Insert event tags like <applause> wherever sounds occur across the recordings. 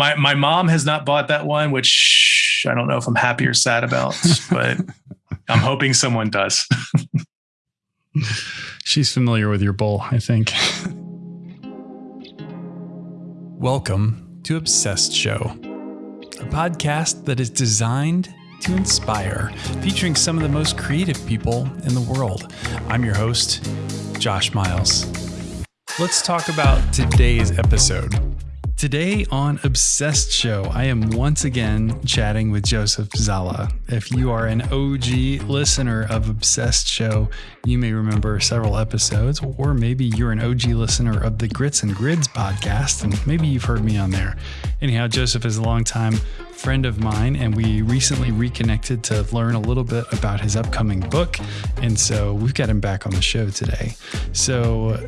my my mom has not bought that one, which I don't know if I'm happy or sad about, <laughs> but I'm hoping someone does. She's familiar with your bowl, I think. Welcome to Obsessed Show, a podcast that is designed to inspire, featuring some of the most creative people in the world. I'm your host, Josh Miles. Let's talk about today's episode. Today on Obsessed Show, I am once again chatting with Joseph Szala. If you are an OG listener of Obsessed Show, you may remember several episodes, or maybe you're an OG listener of the Grits and Grids podcast, and maybe you've heard me on there. Anyhow, Joseph is a longtime friend of mine, and we recently reconnected to learn a little bit about his upcoming book. And so we've got him back on the show today. So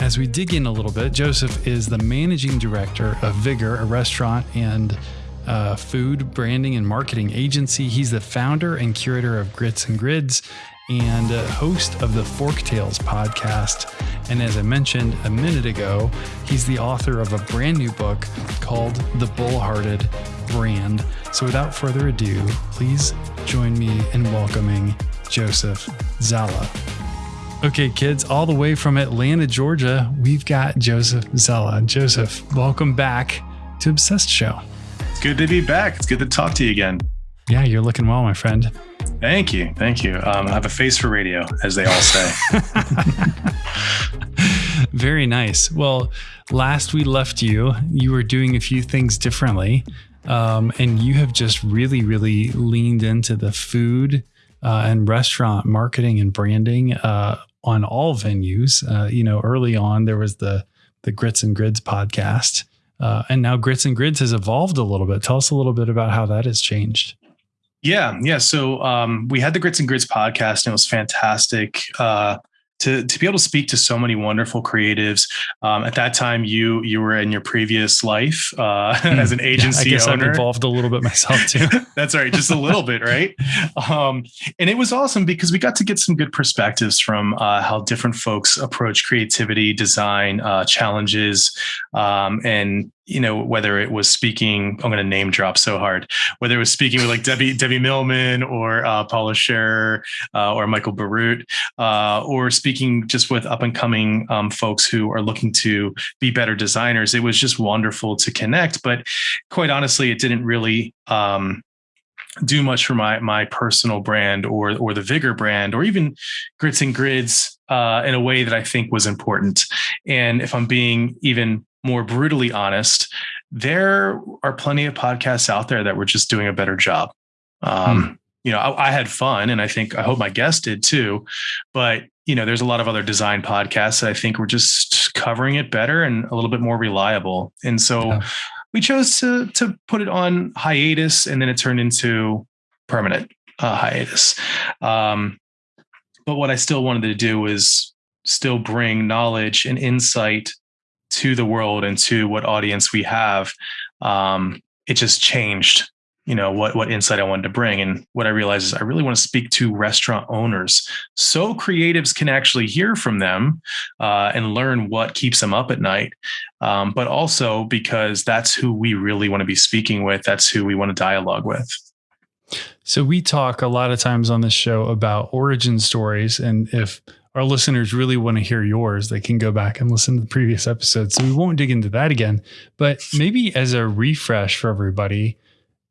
as we dig in a little bit, Joseph is the managing director of Vigor, a restaurant and uh, food branding and marketing agency. He's the founder and curator of Grits and Grids and uh, host of the Fork Tales podcast. And as I mentioned a minute ago, he's the author of a brand new book called The Bullhearted Brand. So without further ado, please join me in welcoming Joseph Szala. Okay, kids, all the way from Atlanta, Georgia, we've got Joseph Szala. Joseph, welcome back to Obsessed Show. It's good to be back. It's good to talk to you again. Yeah, you're looking well, my friend. Thank you. Thank you. Um, I have a face for radio, as they all say. <laughs> Very nice. Well, last we left you, you were doing a few things differently. Um, and you have just really, really leaned into the food uh, and restaurant marketing and branding uh, on all venues. Uh, you know, early on there was the the Grits and Grids podcast, uh, and now Grits and Grids has evolved a little bit. Tell us a little bit about how that has changed. Yeah, yeah. So um, we had the Grits and Grids podcast, and it was fantastic. Uh, to to be able to speak to so many wonderful creatives. Um, at that time, you you were in your previous life uh, <laughs> mm, as an agency yeah, I guess owner. I'm involved a little bit myself <laughs> too. That's right, just a little bit, right? <laughs> Um, and it was awesome because we got to get some good perspectives from uh, how different folks approach creativity, design, uh, challenges, um, and you know, whether it was speaking, I'm going to name drop so hard, whether it was speaking with like Debbie, <laughs> Debbie Millman or uh, Paula Scher uh, or Michael Bierut, uh, or speaking just with up and coming um, folks who are looking to be better designers. It was just wonderful to connect. But quite honestly, it didn't really um, do much for my my personal brand or or the Vigor brand or even Grits and Grids uh, in a way that I think was important. And if I'm being even more brutally honest, there are plenty of podcasts out there that were just doing a better job. Um, hmm. You know, I, I, had fun, and I think I hope my guest did too. But you know, there's a lot of other design podcasts that I think were just covering it better and a little bit more reliable. And so yeah. we chose to to put it on hiatus, and then it turned into permanent uh, hiatus. Um, but what I still wanted to do was still bring knowledge and insight to the world and to what audience we have, um, it just changed you know what what insight I wanted to bring. And what I realized is I really want to speak to restaurant owners. So creatives can actually hear from them uh, and learn what keeps them up at night um, but also because that's who we really want to be speaking with that's who we want to dialogue with. So we talk a lot of times on this show about origin stories and if our listeners really want to hear yours, they can go back and listen to the previous episodes. So we won't dig into that again. But maybe as a refresh for everybody,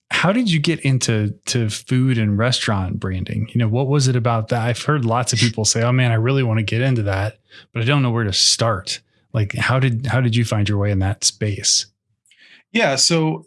how did you get into to food and restaurant branding? You know, what was it about that? I've heard lots of people say, "Oh man, I really want to get into that, but I don't know where to start." Like, how did how did you find your way in that space? Yeah, so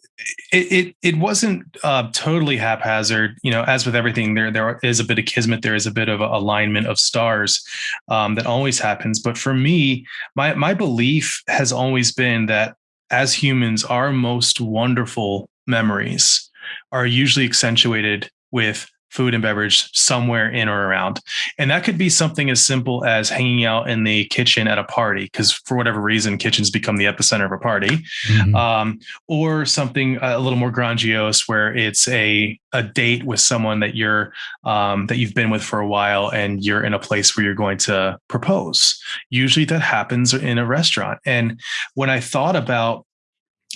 it it, it wasn't uh, totally haphazard. You know, as with everything, there there is a bit of kismet. There is a bit of alignment of stars um, that always happens. But for me, my my belief has always been that as humans, our most wonderful memories are usually accentuated with food and beverage somewhere in or around. And that could be something as simple as hanging out in the kitchen at a party, because for whatever reason, kitchens become the epicenter of a party, mm-hmm. um, or something a little more grandiose where it's a a date with someone that you're um, that you've been with for a while and you're in a place where you're going to propose. Usually that happens in a restaurant. And when I thought about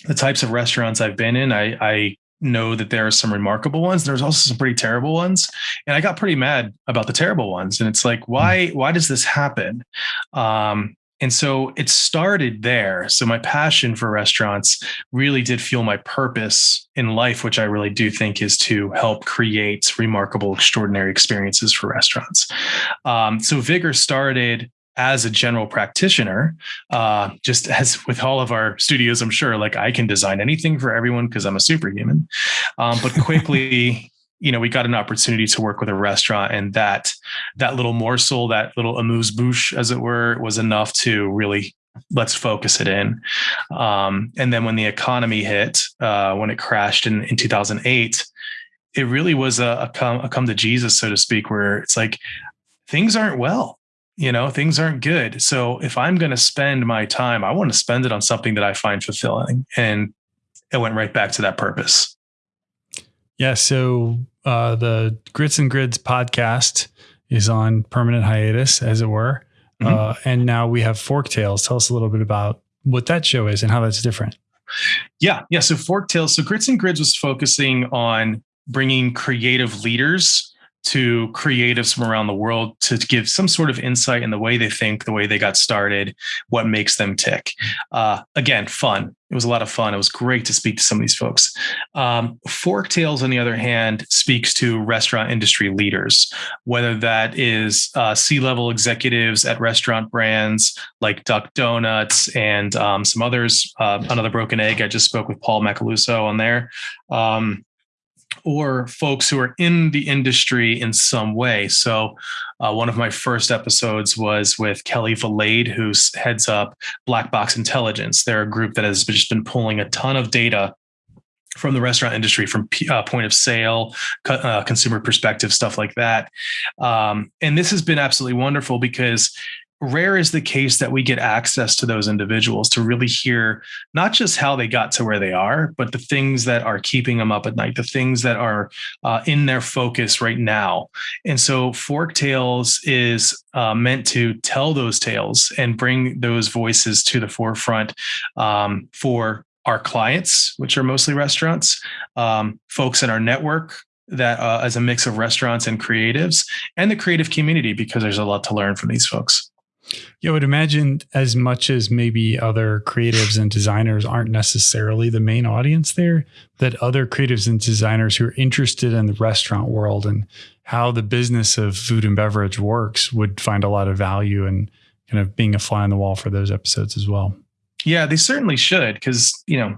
the types of restaurants I've been in, I, I know that there are some remarkable ones. There's also some pretty terrible ones, and I got pretty mad about the terrible ones. And it's like, why? Why does this happen? Um, and so it started there. So my passion for restaurants really did fuel my purpose in life, which I really do think is to help create remarkable, extraordinary experiences for restaurants. Um, so Vigor started as a general practitioner, uh, just as with all of our studios, I'm sure like I can design anything for everyone because I'm a superhuman. Um, but <laughs> quickly, you know, we got an opportunity to work with a restaurant, and that that little morsel, that little amuse bouche, as it were, was enough to really let's focus it in. Um, and then when the economy hit, uh, when it crashed in in 2008. It really was a, a come, a come to Jesus, so to speak, where it's like things aren't well you know things aren't good. So if i'm going to spend my time i want to spend it on something that i find fulfilling. And it went right back to that purpose. Yeah so uh, the grits and grids podcast is on permanent hiatus as it were. Mm-hmm. uh, and now we have fork tales. Tell us a little bit about what that show is and how that's different. Yeah yeah so fork tales so grits and grids was focusing on bringing creative leaders to creatives from around the world to give some sort of insight in the way they think, the way they got started, what makes them tick. Uh, again, fun. It was a lot of fun. It was great to speak to some of these folks. Um, Fork Tales, on the other hand, speaks to restaurant industry leaders, whether that is uh, C level executives at restaurant brands like Duck Donuts and um, some others. Uh, another Broken Egg. I just spoke with Paul Macaluso on there. Um, or folks who are in the industry in some way. So, uh, one of my first episodes was with Kelly Valade, who heads up Black Box Intelligence. They're a group that has just been pulling a ton of data from the restaurant industry, from uh, point of sale, uh, consumer perspective, stuff like that. Um, and this has been absolutely wonderful because rare is the case that we get access to those individuals to really hear not just how they got to where they are, but the things that are keeping them up at night, the things that are uh, in their focus right now. And so, Fork Tales is uh, meant to tell those tales and bring those voices to the forefront um, for our clients, which are mostly restaurants, um, folks in our network, that uh, as a mix of restaurants and creatives and the creative community because there's a lot to learn from these folks. Yeah, I would imagine as much as maybe other creatives and designers aren't necessarily the main audience there, that other creatives and designers who are interested in the restaurant world and how the business of food and beverage works would find a lot of value in kind of being a fly on the wall for those episodes as well. Yeah, they certainly should because, you know,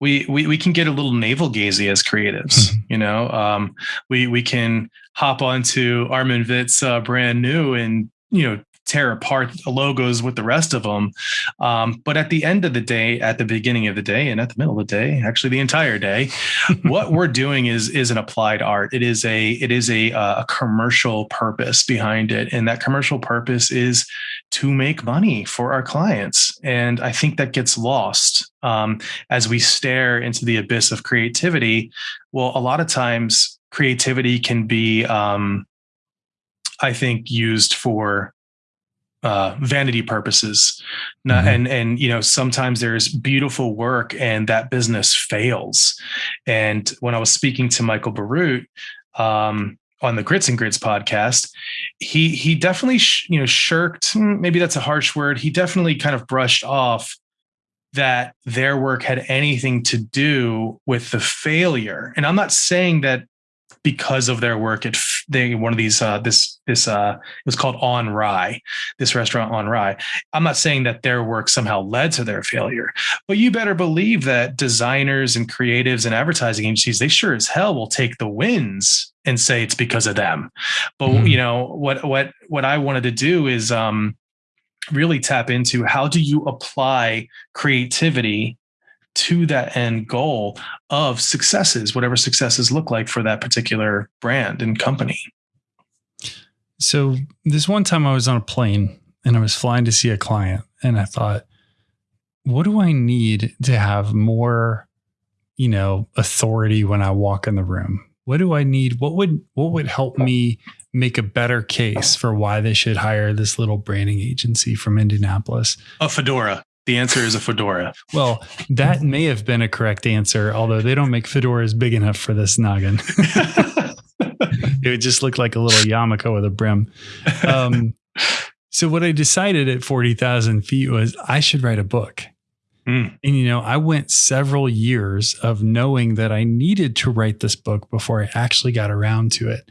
we, we we can get a little navel gazy as creatives, <laughs> you know. Um, we we can hop onto Armin Vit's uh, brand new and you know tear apart the logos with the rest of them. Um, but at the end of the day, at the beginning of the day, and at the middle of the day, actually the entire day, <laughs> what we're doing is is an applied art. It is a it is a uh, a commercial purpose behind it, and that commercial purpose is to make money for our clients. And I think that gets lost um, as we stare into the abyss of creativity. Well, a lot of times creativity can be um, I think used for uh, vanity purposes. Mm-hmm. And and you know sometimes there's beautiful work and that business fails. And when I was speaking to Michael Bierut um, on the Grits and Grids podcast, he he definitely sh- you know shirked. Hmm, maybe that's a harsh word. He definitely kind of brushed off that their work had anything to do with the failure. And I'm not saying that because of their work at they one of these uh, this this uh, it was called On Rye, this restaurant On Rye. I'm not saying that their work somehow led to their failure, but you better believe that designers and creatives and advertising agencies they sure as hell will take the wins and say it's because of them. But mm-hmm. you know what what what I wanted to do is um, really tap into how do you apply creativity to that end goal of successes, whatever successes look like for that particular brand and company. So, this one time I was on a plane and I was flying to see a client, and I thought, what do I need to have more, you know, authority when I walk in the room? What do I need? What would what would help me make a better case for why they should hire this little branding agency from Indianapolis? A fedora. The answer is a fedora. Well, that may have been a correct answer, although they don't make fedoras big enough for this noggin. <laughs> it would just look like a little yarmulke with a brim. Um, so what I decided at 40,000 feet was I should write a book. Mm. And, you know, I went several years of knowing that I needed to write this book before I actually got around to it.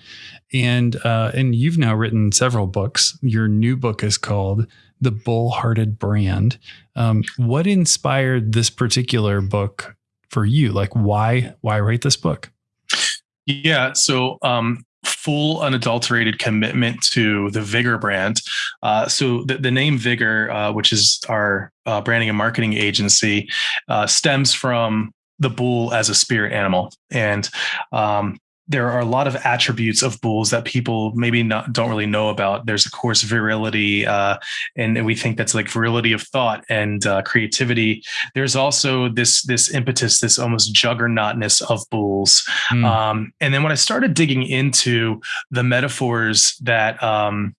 And, uh, and you've now written several books. Your new book is called The Bull-Hearted Brand. Um, what inspired this particular book for you? Like why, why write this book? Yeah. So, um, full unadulterated commitment to the Vigor brand. Uh, so the, the, name Vigor, uh, which is our uh, branding and marketing agency, uh, stems from the bull as a spirit animal. And um, there are a lot of attributes of bulls that people maybe not don't really know about. There's of course virility, uh, and, we think that's like virility of thought and uh, creativity. There's also this this impetus, this almost juggernautness of bulls. Mm. Um, and then when I started digging into the metaphors that um,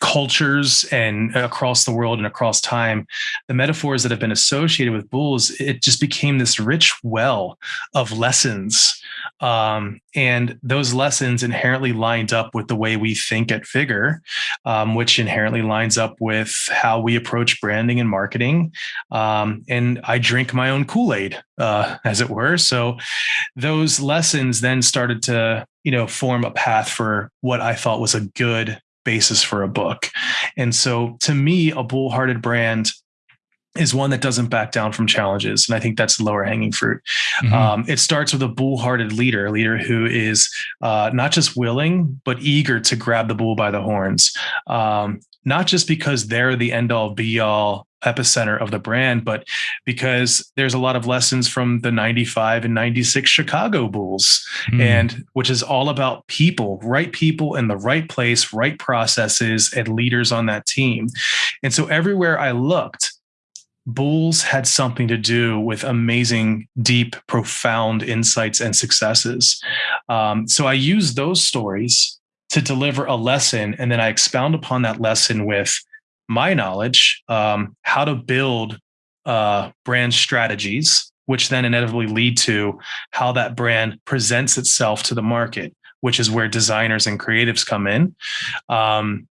cultures and across the world and across time, the metaphors that have been associated with bulls, it just became this rich well of lessons um, and those lessons inherently lined up with the way we think at Vigor, um, which inherently lines up with how we approach branding and marketing. Um, and I drink my own Kool Aid, uh, as it were. So those lessons then started to, you know, form a path for what I thought was a good basis for a book. And so to me, a bull-hearted brand is one that doesn't back down from challenges. And I think that's the lower hanging fruit. Mm-hmm. Um, it starts with a bull hearted leader, a leader who is uh, not just willing, but eager to grab the bull by the horns. Um, not just because they're the end all be all epicenter of the brand, but because there's a lot of lessons from the 95 and 96 Chicago Bulls, mm. and which is all about people, right people in the right place, right processes, and leaders on that team. And so everywhere I looked, Bulls had something to do with amazing, deep, profound insights and successes. Um, so I use those stories to deliver a lesson, and then I expound upon that lesson with my knowledge, um, how to build uh, brand strategies, which then inevitably lead to how that brand presents itself to the market, which is where designers and creatives come in. Um,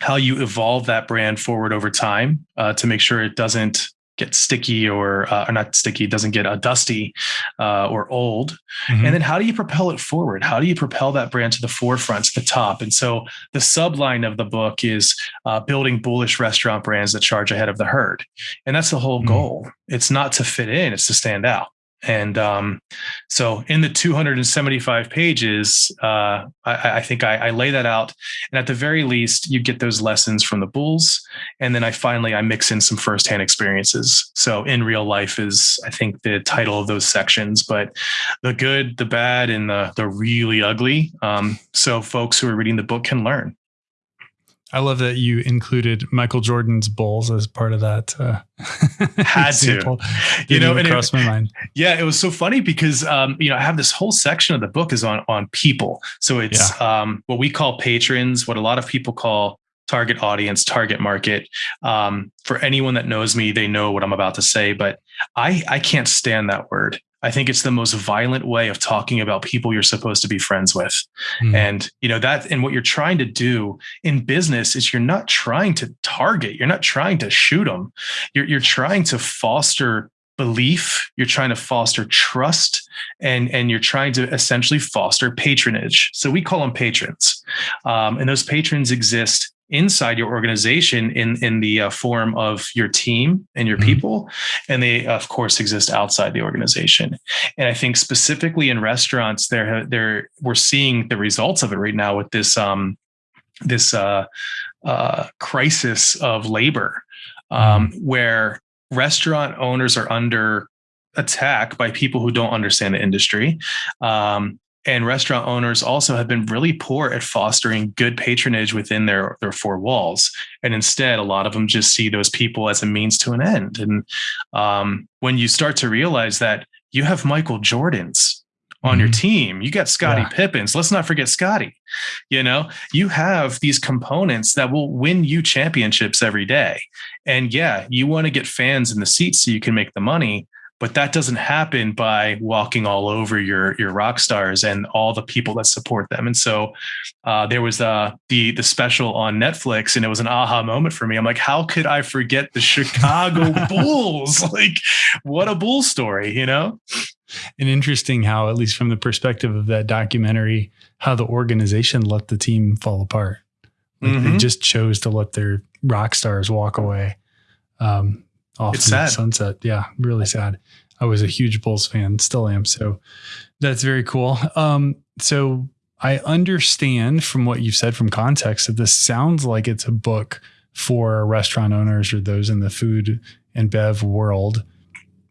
how you evolve that brand forward over time uh, to make sure it doesn't get sticky or, uh, or not sticky, doesn't get uh, dusty uh, or old. Mm-hmm. And then how do you propel it forward? How do you propel that brand to the forefront, to the top? And so the subline of the book is uh, building bullish restaurant brands that charge ahead of the herd. And that's the whole mm-hmm. goal. It's not to fit in, it's to stand out. And um, so in the 275 pages, uh, I, I, think I, I, lay that out. And at the very least, you get those lessons from the bulls. And then I finally, I mix in some firsthand experiences. So in real life is, I think the title of those sections, but the good, the bad, and the, the really ugly. Um, so folks who are reading the book can learn. I love that you included Michael Jordan's Bulls as part of that. Uh, <laughs> Had to, you know, and crossed my mind. Yeah, it was so funny because um, you know I have this whole section of the book is on on people. So it's yeah. um, what we call patrons, what a lot of people call target audience, target market. Um, for anyone that knows me, they know what I'm about to say, but I I can't stand that word. I think it's the most violent way of talking about people you're supposed to be friends with. Mm. And you know that and what you're trying to do in business is you're not trying to target, you're not trying to shoot them. You're you're trying to foster belief, you're trying to foster trust and and you're trying to essentially foster patronage. So we call them patrons. Um, and those patrons exist inside your organization in in the uh, form of your team and your mm-hmm. people and they of course exist outside the organization and i think specifically in restaurants there there we're seeing the results of it right now with this um this uh, uh crisis of labor um mm-hmm. where restaurant owners are under attack by people who don't understand the industry um, and restaurant owners also have been really poor at fostering good patronage within their their four walls and instead a lot of them just see those people as a means to an end and um, when you start to realize that you have michael jordans on mm-hmm. your team. You got Scottie yeah. Pippens. Let's not forget Scottie. You know, you have these components that will win you championships every day. And yeah, you want to get fans in the seats so you can make the money, but that doesn't happen by walking all over your your rock stars and all the people that support them. And so uh, there was uh, the the special on Netflix, and it was an aha moment for me. I'm like, how could I forget the Chicago <laughs> Bulls? <laughs> Like, what a bull story, you know? And interesting how, at least from the perspective of that documentary, how the organization let the team fall apart. Like mm-hmm. They just chose to let their rock stars walk away. Um, off it's sad. sunset. Yeah, really sad. I was a huge Bulls fan, still am. So that's very cool. Um, so I understand from what you've said from context that this sounds like it's a book for restaurant owners or those in the food and bev world.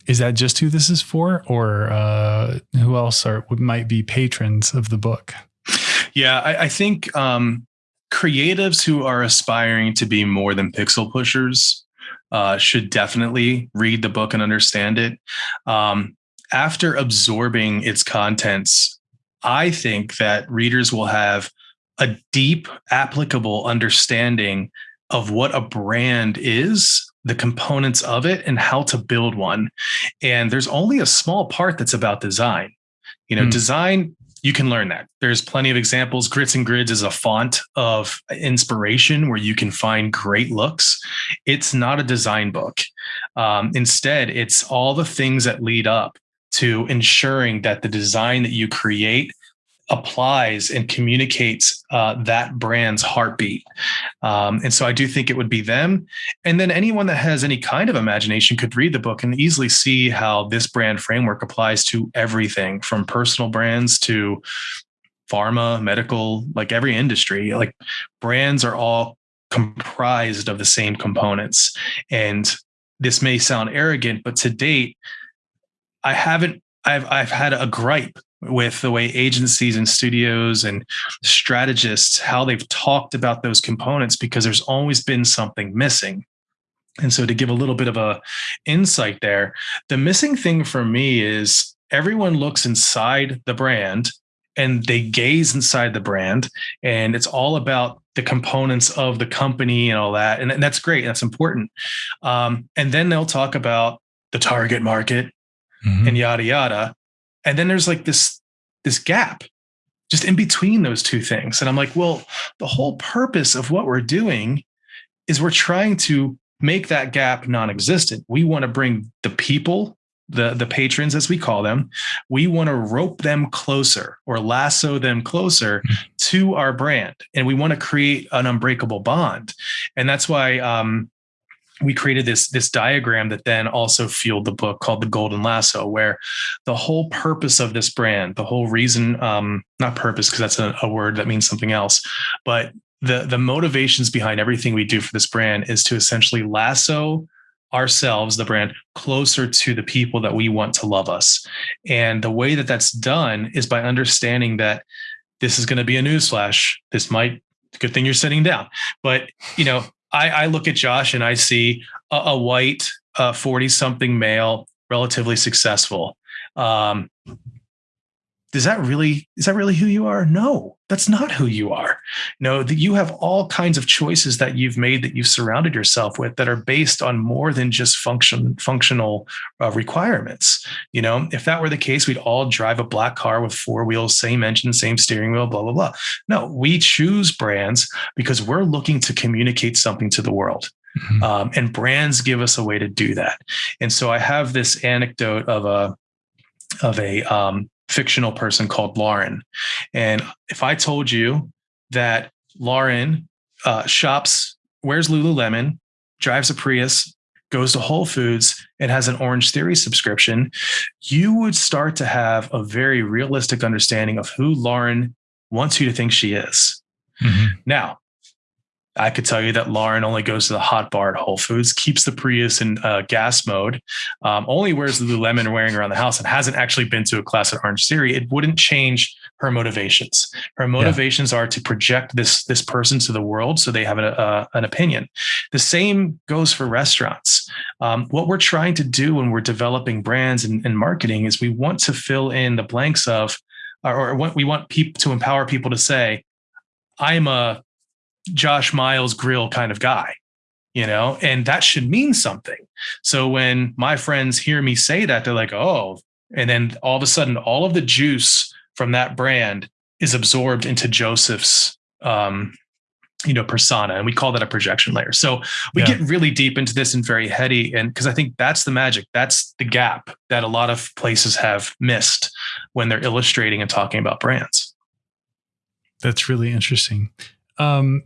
Is that just who this is for, or uh, who else are might be patrons of the book? Yeah, I, I think um, creatives who are aspiring to be more than pixel pushers uh, should definitely read the book and understand it. Um, after absorbing its contents, I think that readers will have a deep, applicable understanding of what a brand is, the components of it, and how to build one. And there's only a small part that's about design. You know, mm. design you can learn that. There's plenty of examples. Grits and Grids is a font of inspiration where you can find great looks. It's not a design book. Um, instead, it's all the things that lead up to ensuring that the design that you create applies and communicates uh, that brand's heartbeat. Um, and so I do think it would be them. And then anyone that has any kind of imagination could read the book and easily see how this brand framework applies to everything from personal brands to pharma, medical, like every industry. Like brands are all comprised of the same components. And this may sound arrogant, but to date, I haven't I've I've had a gripe with the way agencies and studios and strategists how they've talked about those components because there's always been something missing. And so to give a little bit of a insight there the missing thing for me is everyone looks inside the brand and they gaze inside the brand and it's all about the components of the company and all that. And, that's great that's important. Um, and then they'll talk about the target market mm-hmm. and yada yada and then there's like this this gap just in between those two things. And i'm like well the whole purpose of what we're doing is we're trying to make that gap non-existent. We want to bring the people the the patrons as we call them we want to rope them closer or lasso them closer hmm. to our brand. And we want to create an unbreakable bond. And that's why um, we created this this diagram that then also fueled the book called the golden lasso where the whole purpose of this brand the whole reason um not purpose because that's a, a, word that means something else but the the motivations behind everything we do for this brand is to essentially lasso ourselves the brand closer to the people that we want to love us. And the way that that's done is by understanding that this is going to be a newsflash. This might good thing you're sitting down. But you know I, I look at Josh and I see a, a white, forty uh, something male, relatively successful. Um, is that really is that really who you are no that's not who you are no that you have all kinds of choices that you've made that you've surrounded yourself with that are based on more than just function functional uh, requirements you know if that were the case we'd all drive a black car with four wheels same engine same steering wheel blah blah blah no we choose brands because we're looking to communicate something to the world mm-hmm. um, and brands give us a way to do that and so i have this anecdote of a of a um, fictional person called Lauren. And if I told you that Lauren uh, shops, wears Lululemon, drives a Prius, goes to Whole Foods, and has an Orange Theory subscription, you would start to have a very realistic understanding of who Lauren wants you to think she is. Mm-hmm. Now, I could tell you that Lauren only goes to the hot bar at Whole Foods, keeps the Prius in uh, gas mode, um, only wears the Lululemon wearing around the house, and hasn't actually been to a class at Orange Theory. It wouldn't change her motivations. Her motivations yeah. are to project this this person to the world, so they have a, a, an opinion. The same goes for restaurants. Um, what we're trying to do when we're developing brands and, and marketing is we want to fill in the blanks of or, or we want people to empower people to say, I'm a Josh Miles grill kind of guy, you know, and that should mean something. So when my friends hear me say that, they're like, oh, and then all of a sudden, all of the juice from that brand is absorbed into Joseph's um, you know persona and we call that a projection layer. So we yeah. get really deep into this and very heady and because i think that's the magic. That's the gap that a lot of places have missed when they're illustrating and talking about brands. That's really interesting. Um,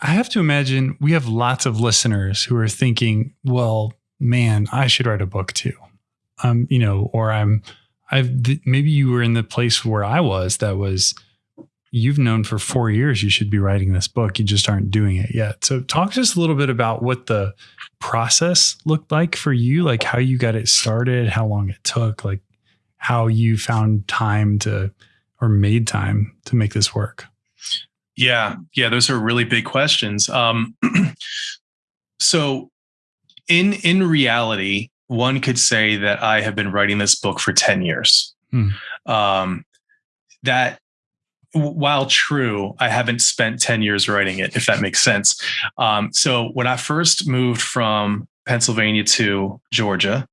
i have to imagine we have lots of listeners who are thinking well man i should write a book too. Um you know or i'm i've maybe you were in the place where i was that was you've known for four years you should be writing this book. You just aren't doing it yet. So, talk to us a little bit about what the process looked like for you, like how you got it started, how long it took, like how you found time to or made time to make this work. Yeah, yeah, those are really big questions. Um, <clears throat> so, in in reality, one could say that I have been writing this book for ten years. Hmm. Um, that while true, I haven't spent 10 years writing it, if that makes sense. Um, so when I first moved from Pennsylvania to Georgia,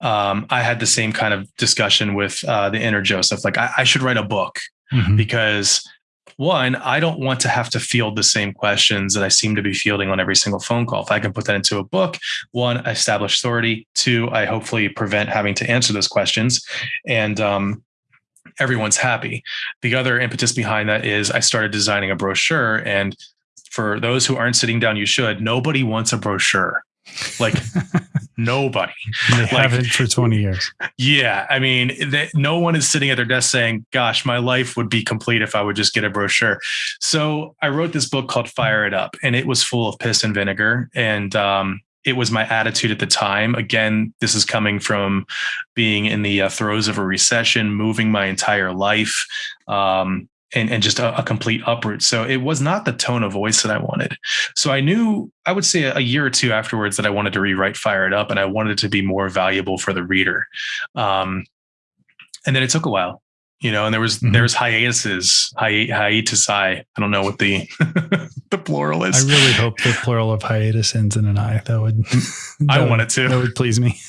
um, I had the same kind of discussion with uh, the inner Joseph. Like, I, I should write a book mm-hmm. because one, I don't want to have to field the same questions that I seem to be fielding on every single phone call. If I can put that into a book, one, I establish authority. Two, I hopefully prevent having to answer those questions. And um, everyone's happy. The other impetus behind that is I started designing a brochure. And for those who aren't sitting down, you should. Nobody wants a brochure. Like <laughs> nobody. They like, haven't for 20 years. Yeah. I mean, they, no one is sitting at their desk saying, gosh, my life would be complete if I would just get a brochure. So I wrote this book called Fire It Up, and it was full of piss and vinegar. And um, it was my attitude at the time. Again, this is coming from being in the uh, throes of a recession, moving my entire life, um, and, and just a, a, complete uproot. So it was not the tone of voice that I wanted. So I knew, I would say a year or two afterwards that I wanted to rewrite Fire It Up and I wanted it to be more valuable for the reader. Um, and then it took a while you know, and there was mm-hmm. there's hiatuses, hi, hiatus. I I don't know what the <laughs> the plural is. I really hope the <laughs> plural of hiatus ends in an I. That would that I want it to. That would please me.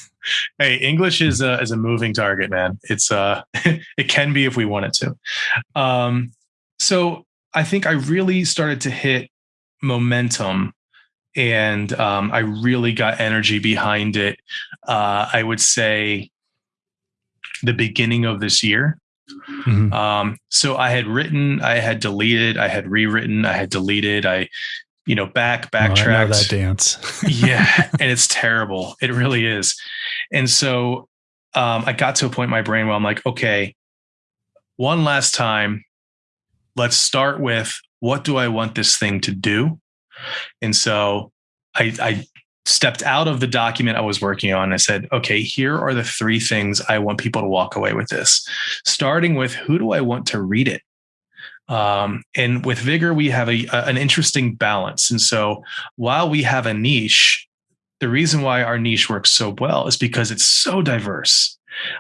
Hey, English is a is a moving target, man. It's uh <laughs> it can be if we want it to. Um, so I think I really started to hit momentum and um, I really got energy behind it. Uh, I would say the beginning of this year. Mm-hmm. Um, so I had written, I had deleted, I had rewritten, I had deleted, I, you know, back backtracked. Oh, that dance. <laughs> yeah, and it's terrible. It really is. And so um, I got to a point in my brain where I'm like, okay, one last time, let's start with what do I want this thing to do? And so I, I stepped out of the document I was working on. I said, okay, here are the three things I want people to walk away with this, starting with who do I want to read it? Um, and with Vigor, we have a, an interesting balance. And so while we have a niche, the reason why our niche works so well is because it's so diverse.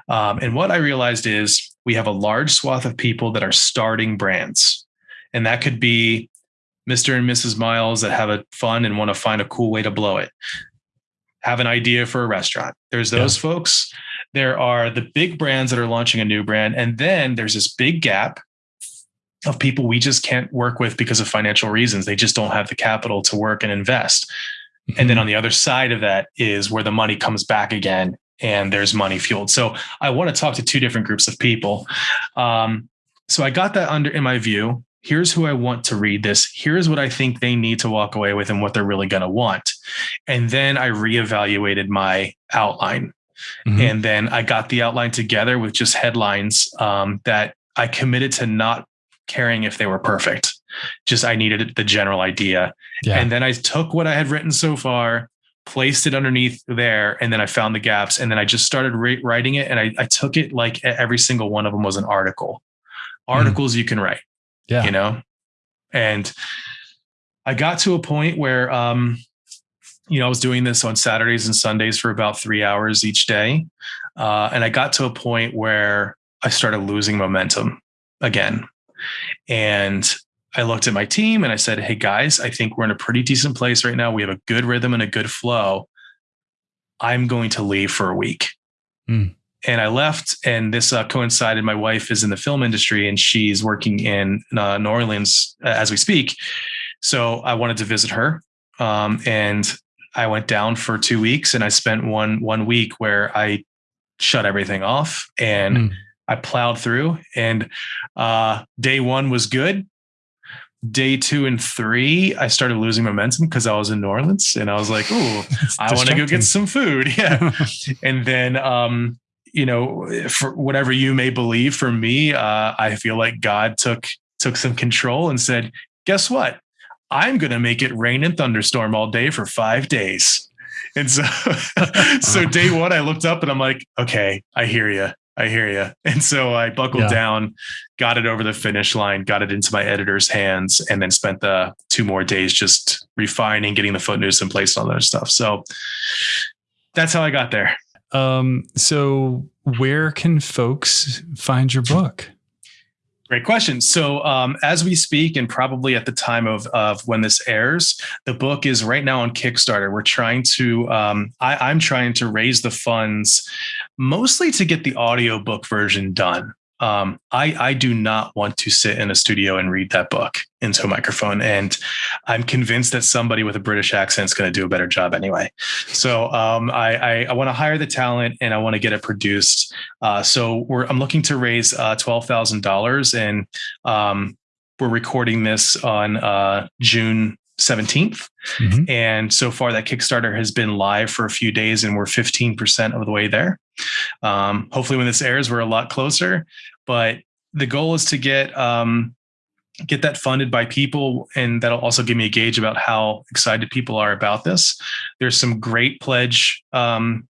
Um, and what I realized is we have a large swath of people that are starting brands. And that could be Mr. and Mrs. Miles that have a fun and want to find a cool way to blow it. Have an idea for a restaurant. There's those yeah. folks. There are the big brands that are launching a new brand. And then there's this big gap of people we just can't work with because of financial reasons. They just don't have the capital to work and invest. Mm-hmm. And then on the other side of that is where the money comes back again and there's money fueled. So I want to talk to two different groups of people. Um, so I got that under in my view here's who I want to read this. Here's what I think they need to walk away with and what they're really going to want. And then I reevaluated my outline. Mm-hmm. And then I got the outline together with just headlines um, that I committed to not caring if they were perfect. Just I needed the general idea. Yeah. And then I took what I had written so far, placed it underneath there, and then I found the gaps. And then I just started re- writing it. And I, I, took it like every single one of them was an article. Mm. Articles mm. you can write yeah. You know? And I got to a point where um, you know, I was doing this on Saturdays and Sundays for about three hours each day. Uh, and I got to a point where I started losing momentum. again. And I looked at my team and I said, Hey guys, I think we're in a pretty decent place right now. We have a good rhythm and a good flow. I'm going to leave for a week. Mm. And I left, and this uh, coincided. My wife is in the film industry and she's working in uh, New Orleans uh, as we speak. So I wanted to visit her. Um, and I went down for two weeks and I spent one one week where I shut everything off and mm. I plowed through. And uh, day one was good day two and three, I started losing momentum because I was in New Orleans and I was like, oh, <laughs> I want to go get some food. <laughs> Yeah. <laughs> and then, um, you know, for whatever you may believe, for me, uh, I feel like God took took some control and said, guess what? I'm going to make it rain and thunderstorm all day for five days. And so, so day one, I looked up and I'm like, okay, I hear you. I hear you. <laughs> And so I buckled yeah. down, got it over the finish line, got it into my editor's hands, and then spent the two more days just refining, getting the footnotes in place, all that stuff. So that's how I got there. Um, so where can folks find your book? Great question. So, um, as we speak, and probably at the time of, of when this airs, the book is right now on Kickstarter. We're trying to, um, I, am trying to raise the funds mostly to get the audiobook version done um, I, I do not want to sit in a studio and read that book into a microphone. And I'm convinced that somebody with a British accent is going to do a better job anyway. So um, I, I, I want to hire the talent and I want to get it produced. Uh, so I'm looking to raise uh, $12,000 and um, we're recording this on uh, June 17th. Mm-hmm. And so far, that Kickstarter has been live for a few days and we're 15% of the way there. Um, hopefully, when this airs, we're a lot closer. But the goal is to get um, get that funded by people, and that'll also give me a gauge about how excited people are about this. There's some great pledge um,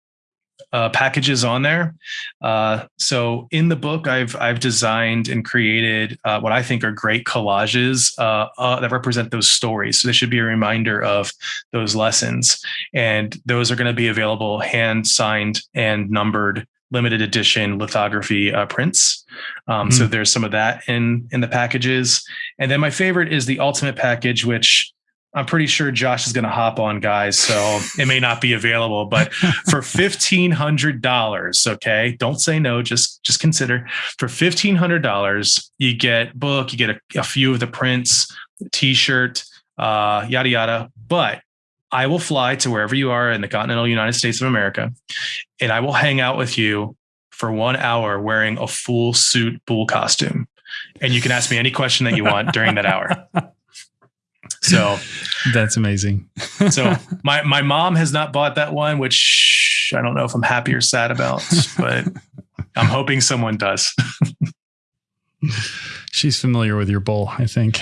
uh, packages on there. Uh, so in the book, I've I've designed and created uh, what I think are great collages uh, uh, that represent those stories. So this should be a reminder of those lessons, and those are going to be available hand signed and numbered limited edition lithography uh, prints. Um, mm. So hmm. there's some of that in in the packages, and then my favorite is the ultimate package, which I'm pretty sure Josh is going to hop on, guys. So it may not be available, but <laughs> for fifteen hundred dollars, okay, don't say no. Just just consider for fifteen hundred dollars, you get book, you get a, a few of the prints, T-shirt, uh, yada yada. But I will fly to wherever you are in the continental United States of America, and I will hang out with you for one hour wearing a full suit bull costume, and you can ask me any question that you want during that hour. <laughs> So that's amazing. <laughs> so my my mom has not bought that one, which I don't know if I'm happy or sad about, but I'm hoping someone does. <laughs> She's familiar with your bull, I think.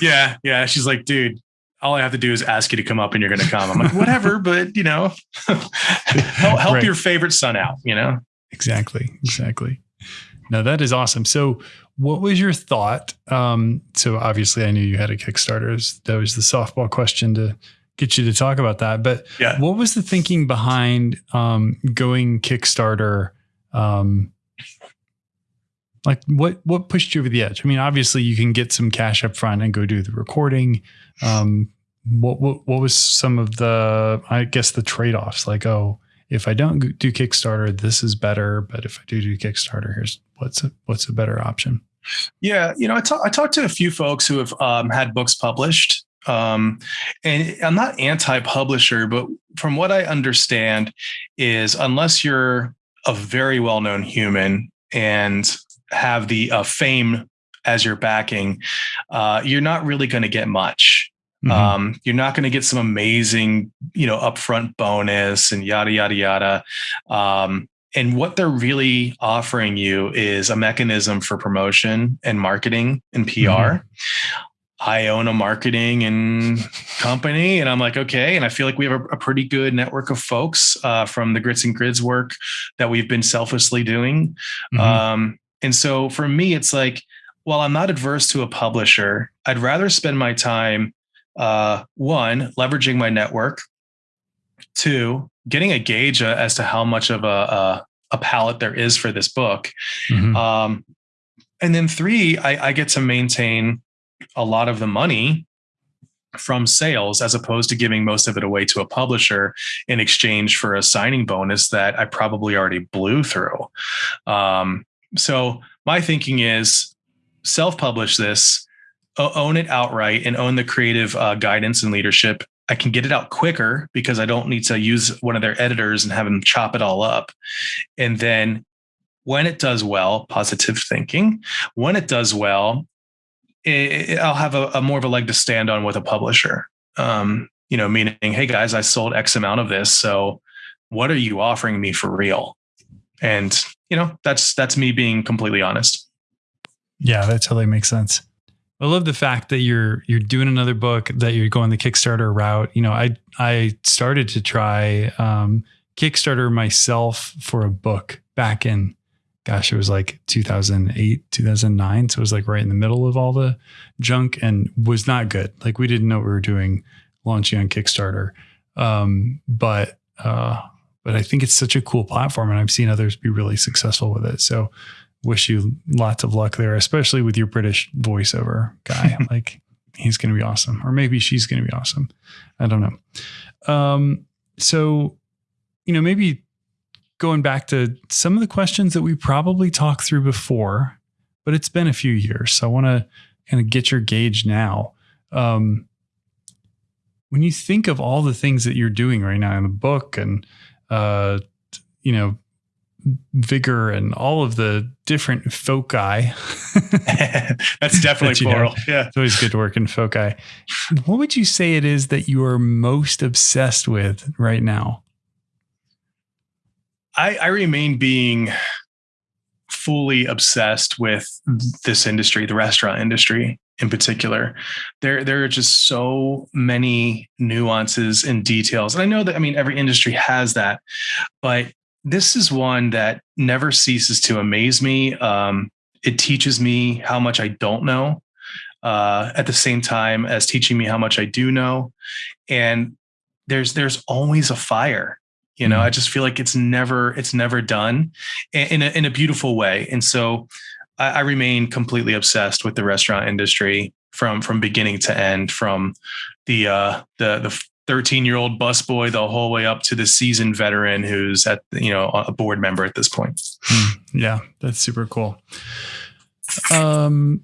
yeah, yeah. She's like, dude, all I have to do is ask you to come up and you're going to come. I'm like, whatever, <laughs> but you know, help, help right. your favorite son out, you know? Exactly. Exactly. Now that is awesome. So what was your thought? Um, so obviously, I knew you had a Kickstarter. That was the softball question to get you to talk about that. But yeah. what was the thinking behind um, going Kickstarter? Um, like what what pushed you over the edge? I mean, obviously, you can get some cash up front and go do the recording. Um, what, what what was some of the I guess the trade offs? Like, oh, if I don't do Kickstarter, this is better. But if I do do Kickstarter, here's what's a, what's a better option. Yeah, you know, I, I talked to a few folks who have um, had books published, um, and I'm not anti-publisher, but from what I understand, is unless you're a very well-known human and have the uh, fame as your backing, uh, you're not really going to get much. Mm-hmm. Um, you're not going to get some amazing, you know, upfront bonus and yada yada yada. Um, and what they're really offering you is a mechanism for promotion and marketing and PR. Mm-hmm. I own a marketing and company, and I'm like, okay. And I feel like we have a, a pretty good network of folks uh, from the grits and grids work that we've been selflessly doing. Mm-hmm. Um, and so for me, it's like, while I'm not adverse to a publisher, I'd rather spend my time uh, one, leveraging my network, two, getting a gauge uh, as to how much of a, a, a palette there is for this book. Mm-hmm. Um, and then three, I, I get to maintain a lot of the money from sales as opposed to giving most of it away to a publisher in exchange for a signing bonus that I probably already blew through. Um, so my thinking is self-publish this, own it outright, and own the creative uh, guidance and leadership. I can get it out quicker because I don't need to use one of their editors and have them chop it all up. And then when it does well, positive thinking. When it does well, it, it, I'll have a, a, more of a leg to stand on with a publisher. Um, you know, meaning, hey guys, I sold X amount of this, so what are you offering me for real? And you know, that's that's me being completely honest. Yeah, that totally makes sense. I love the fact that you're you're doing another book, that you're going the Kickstarter route. You know, I I started to try um, Kickstarter myself for a book back in gosh, it was like 2008, 2009. So it was like right in the middle of all the junk and was not good. Like we didn't know what we were doing launching on Kickstarter. Um, but, uh, but I think it's such a cool platform and I've seen others be really successful with it. So wish you lots of luck there, especially with your British voiceover guy. <laughs> like he's going to be awesome, or maybe she's going to be awesome. I don't know. Um, so, you know, maybe going back to some of the questions that we probably talked through before, but it's been a few years. So I want to kind of get your gauge now. Um, when you think of all the things that you're doing right now in the book and, uh, you know, vigor and all of the different foci. <laughs> That's definitely <laughs> that plural. Have. Yeah. It's always good to work in foci. What would you say it is that you are most obsessed with right now? I, I remain being fully obsessed with this industry, the restaurant industry in particular. There, there are just so many nuances and details. And I know that, I mean, every industry has that, but this is one that never ceases to amaze me. Um, it teaches me how much I don't know uh, at the same time as teaching me how much I do know. And there's, there's always a fire you know, mm. I just feel like it's never it's never done in a, in a beautiful way. And so I, I remain completely obsessed with the restaurant industry from from beginning to end, from the uh, the the 13 year old busboy the whole way up to the seasoned veteran who's at you know a board member at this point. Mm, yeah, that's super cool. Um,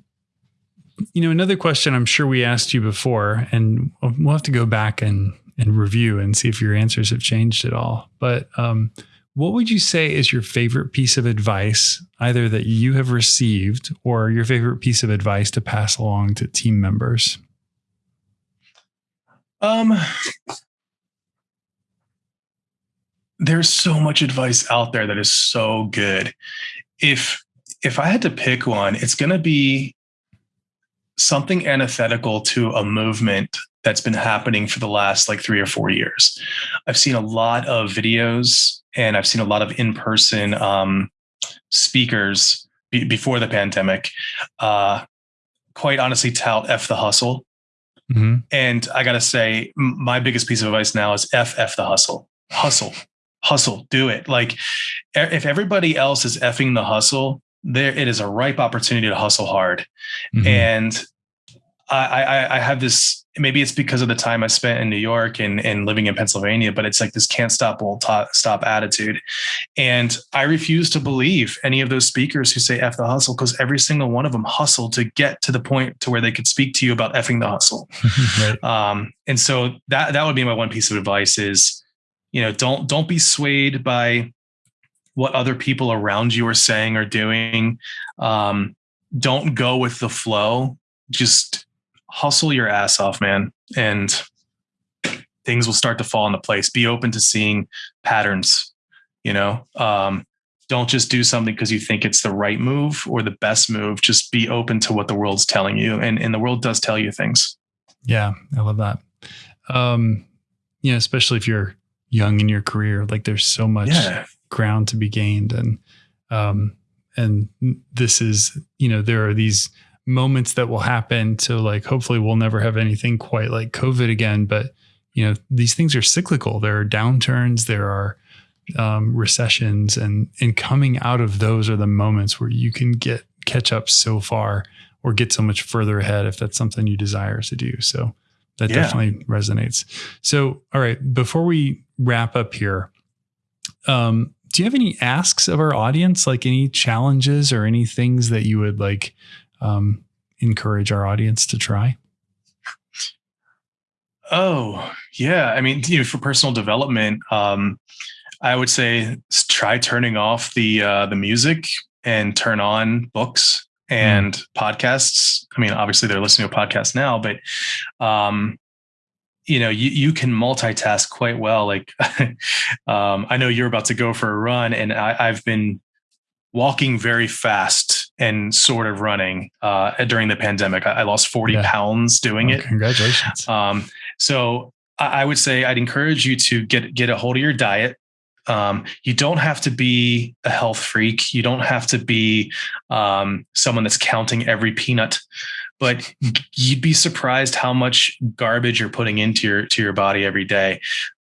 you know, another question I'm sure we asked you before, and we'll have to go back and and review and see if your answers have changed at all. But um, what would you say is your favorite piece of advice, either that you have received or your favorite piece of advice to pass along to team members? Um, there's so much advice out there that is so good. If if I had to pick one, it's going to be something antithetical to a movement that's been happening for the last like three or four years. I've seen a lot of videos and I've seen a lot of in-person um, speakers be- before the pandemic. Uh, quite honestly, tout f the hustle. Mm-hmm. And I got to say, my biggest piece of advice now is f f the hustle. Hustle, hustle, do it. Like if everybody else is effing the hustle, there it is a ripe opportunity to hustle hard. Mm-hmm. And I, I, I have this maybe it's because of the time I spent in New York and, and living in Pennsylvania, but it's like this can't stop, won't stop attitude. And I refuse to believe any of those speakers who say F the hustle, because every single one of them hustled to get to the point to where they could speak to you about effing the hustle. <laughs> right. um, and so that, that would be my one piece of advice is, you know, don't, don't be swayed by what other people around you are saying or doing. Um, don't go with the flow. Just hustle your ass off, man, and things will start to fall into place. Be open to seeing patterns, you know. Um, don't just do something because you think it's the right move or the best move. Just be open to what the world's telling you. And, and the world does tell you things. Yeah, I love that. Um, you know, especially if you're young in your career, like there's so much yeah. ground to be gained. And um, and this is, you know, there are these moments that will happen to like hopefully we'll never have anything quite like covid again but you know these things are cyclical there are downturns there are um, recessions and and coming out of those are the moments where you can get catch up so far or get so much further ahead if that's something you desire to do. So that Yeah. definitely resonates. So, all right, before we wrap up here, um, do you have any asks of our audience, like any challenges or any things that you would like um, encourage our audience to try? Oh, yeah. I mean, you know, for personal development, um, I would say try turning off the uh, the music and turn on books and podcasts. I mean, obviously they're listening to a podcast now, but um, you know, you you can multitask quite well. Like, <laughs> um, I know you're about to go for a run, and I, I've been walking very fast and sort of running uh, during the pandemic. I, I lost 40 Yeah. pounds doing it. Congratulations. Um, so I I would say I'd encourage you to get get a hold of your diet. Um, you don't have to be a health freak. You don't have to be um, someone that's counting every peanut, but you'd be surprised how much garbage you're putting into your to your body every day.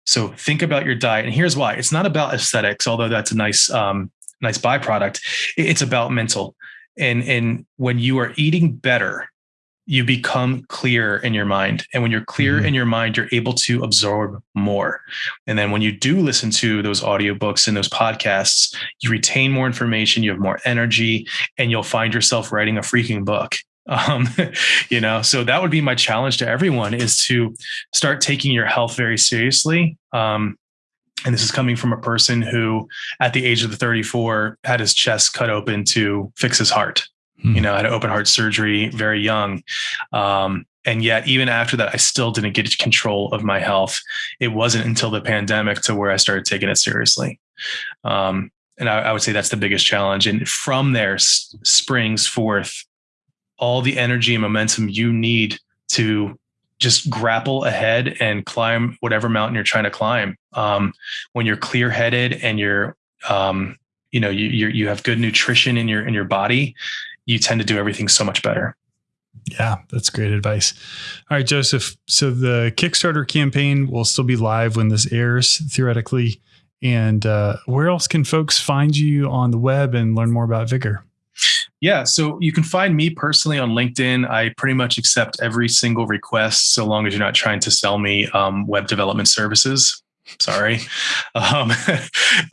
So think about your diet, and here's why: it's not about aesthetics, although that's a nice um, nice byproduct. It's about mental, and and when you are eating better, you become clear in your mind. And when you're clear Mhm. in your mind, you're able to absorb more. And then when you do listen to those audiobooks and those podcasts, you retain more information, you have more energy, and you'll find yourself writing a freaking book. <laughs> Um, you know, so that would be my challenge to everyone is to start taking your health very seriously. Um, and this is coming from a person who, at the age of the 34, had his chest cut open to fix his heart Hmm. you know, had open heart surgery very young. Um, and yet, even after that, I still didn't get control of my health. It wasn't until the pandemic to where I started taking it seriously. Um, and I, I would say that's the biggest challenge. And from there s- springs forth all the energy and momentum you need to just grapple ahead and climb whatever mountain you're trying to climb. Um, when you're clear headed and you're, um, you know, you, you're, you have good nutrition in your, in your body, you tend to do everything so much better. Yeah, that's great advice. All right, Joseph. So the Kickstarter campaign will still be live when this airs, theoretically. And uh, where else can folks find you on the web and learn more about Vigor? Yeah. So you can find me personally on LinkedIn. I pretty much accept every single request so long as you're not trying to sell me um, web development services. Sorry. <laughs> Um,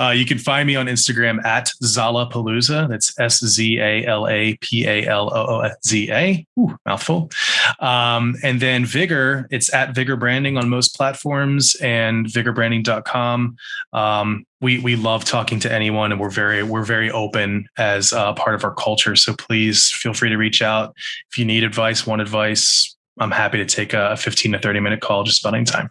uh, you can find me on Instagram at Szala Palooza. That's S Z A L A P A L O O Z A. Mouthful. Um, and then Vigor, it's at Vigor Branding on most platforms and vigorbranding.com. Um, we we love talking to anyone and we're very we're very open as uh, part of our culture. So please feel free to reach out if you need advice, want advice. I'm happy to take a 15 to 30 minute call just any time.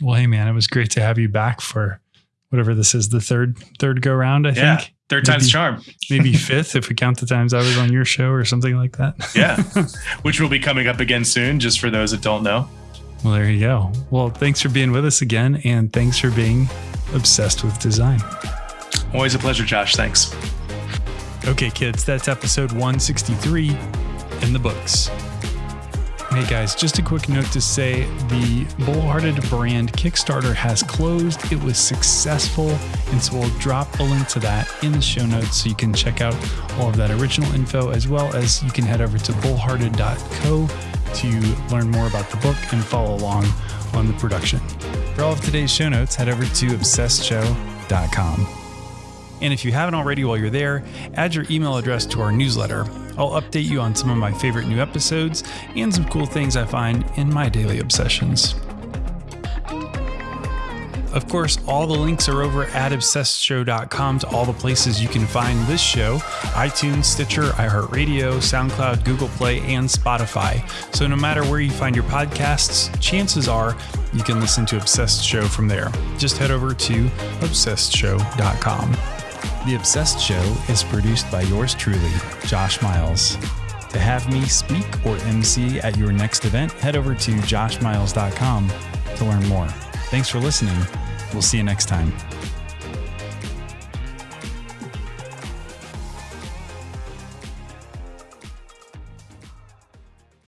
Well, hey man, it was great to have you back for whatever this is, the third third go round, I Yeah. think. Third time's Maybe- charm. Maybe <laughs> fifth if we count the times I was on your show or something like that. Yeah. <laughs> Which will be coming up again soon, just for those that don't know. Well, there you go. Well, thanks for being with us again and thanks for being obsessed with design. Always a pleasure, Josh. Thanks. Okay, kids, that's episode 163 in the books. Hey guys, just a quick note to say the Bullhearted brand Kickstarter has closed. It was successful, and so we'll drop a link to that in the show notes so you can check out all of that original info as well as you can head over to bullhearted.co to learn more about the book and follow along on the production. For all of today's show notes, head over to obsessedshow.com. And if you haven't already while you're there, add your email address to our newsletter. I'll update you on some of my favorite new episodes and some cool things I find in my daily obsessions. Of course, all the links are over at obsessedshow.com to all the places you can find this show iTunes, Stitcher, iHeartRadio, SoundCloud, Google Play, and Spotify. So no matter where you find your podcasts, chances are you can listen to Obsessed Show from there. Just head over to obsessedshow.com. The Obsessed Show is produced by yours truly, Josh Miles. To have me speak or MC at your next event, head over to joshmiles.com to learn more. Thanks for listening. We'll see you next time.